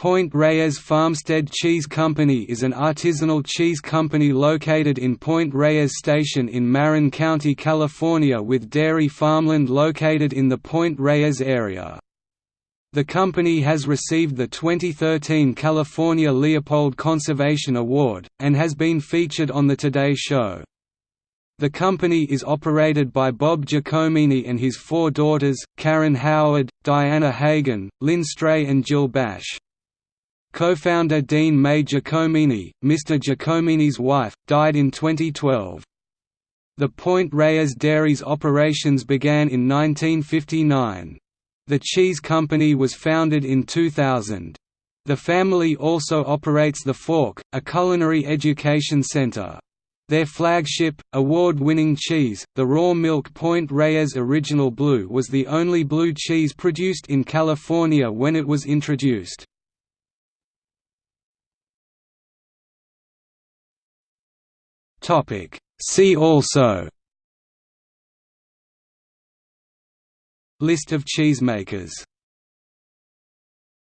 Point Reyes Farmstead Cheese Company is an artisanal cheese company located in Point Reyes Station in Marin County, California with dairy farmland located in the Point Reyes area. The company has received the 2013 California Leopold Conservation Award, and has been featured on The Today Show. The company is operated by Bob Giacomini and his four daughters, Karen Howard, Diana Hagan, Lynn Stray and Jill Basch. Co-founder Dean May Giacomini, Mr. Giacomini's wife, died in 2012. The Point Reyes Dairies operations began in 1959. The cheese company was founded in 2000. The family also operates The Fork, a culinary education center. Their flagship, award-winning cheese, the raw milk Point Reyes Original Blue was the only blue cheese produced in California when it was introduced. Topic. See also List of cheesemakers